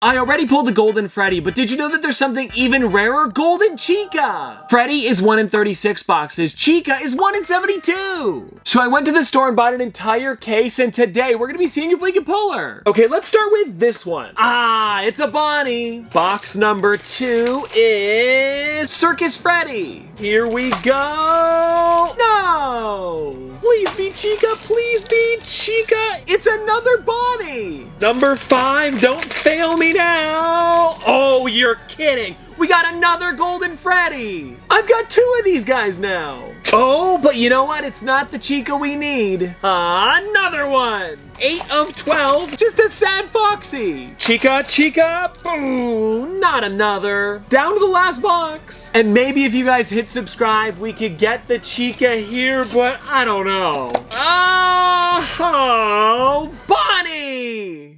I already pulled the Golden Freddy, but did you know that there's something even rarer? Golden Chica! Freddy is 1 in 36 boxes, Chica is 1 in 72! So I went to the store and bought an entire case, and today we're gonna be seeing if we can pull her. Okay, let's start with this one. Ah, it's a Bonnie! Box number two is Circus Freddy! Here we go! Please be Chica, please be Chica! It's another Bonnie! Number five, don't fail me now! You're kidding! We got another Golden Freddy! I've got two of these guys now! Oh, but you know what? It's not the Chica we need. Ah, another one! 8 of 12, just a sad Foxy! Chica, Chica, boom! Not another. Down to the last box. And maybe if you guys hit subscribe, we could get the Chica here, but I don't know. Oh,